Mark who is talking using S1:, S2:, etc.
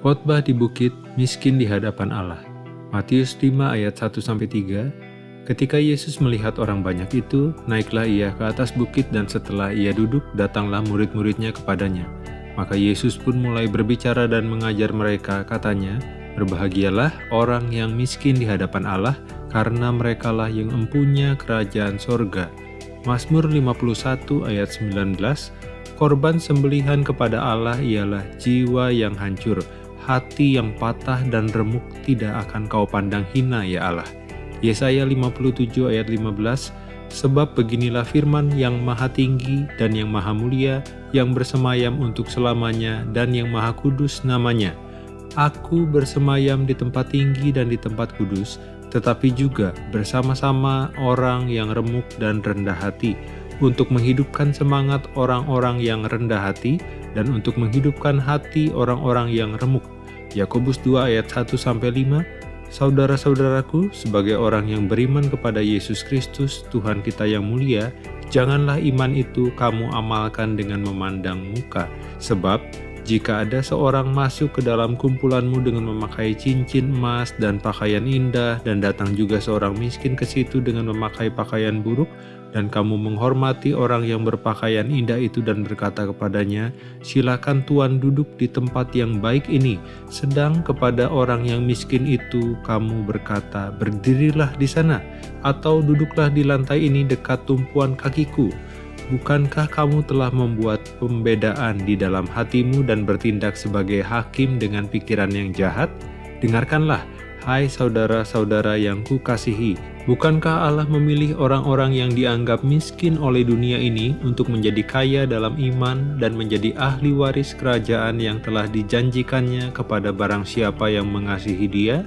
S1: Khotbah di bukit, miskin di hadapan Allah. Matius 5 ayat 1-3 Ketika Yesus melihat orang banyak itu, naiklah ia ke atas bukit dan setelah ia duduk, datanglah murid-muridnya kepadanya. Maka Yesus pun mulai berbicara dan mengajar mereka, katanya, Berbahagialah orang yang miskin di hadapan Allah, karena merekalah yang empunya kerajaan sorga. Mazmur 51 ayat 19 Korban sembelihan kepada Allah ialah jiwa yang hancur, hati yang patah dan remuk tidak akan kau pandang hina ya Allah. Yesaya 57 ayat 15 Sebab beginilah firman yang maha tinggi dan yang maha mulia, yang bersemayam untuk selamanya dan yang maha kudus namanya. Aku bersemayam di tempat tinggi dan di tempat kudus, tetapi juga bersama-sama orang yang remuk dan rendah hati, untuk menghidupkan semangat orang-orang yang rendah hati, dan untuk menghidupkan hati orang-orang yang remuk. Yakobus 2 ayat 1-5 Saudara-saudaraku, sebagai orang yang beriman kepada Yesus Kristus, Tuhan kita yang mulia, janganlah iman itu kamu amalkan dengan memandang muka. Sebab, jika ada seorang masuk ke dalam kumpulanmu dengan memakai cincin emas dan pakaian indah, dan datang juga seorang miskin ke situ dengan memakai pakaian buruk, dan kamu menghormati orang yang berpakaian indah itu dan berkata kepadanya, silakan Tuan duduk di tempat yang baik ini, sedang kepada orang yang miskin itu kamu berkata, berdirilah di sana, atau duduklah di lantai ini dekat tumpuan kakiku. Bukankah kamu telah membuat pembedaan di dalam hatimu dan bertindak sebagai hakim dengan pikiran yang jahat? Dengarkanlah, Hai saudara-saudara yang kukasihi, bukankah Allah memilih orang-orang yang dianggap miskin oleh dunia ini untuk menjadi kaya dalam iman dan menjadi ahli waris kerajaan yang telah dijanjikannya kepada barang siapa yang mengasihi dia?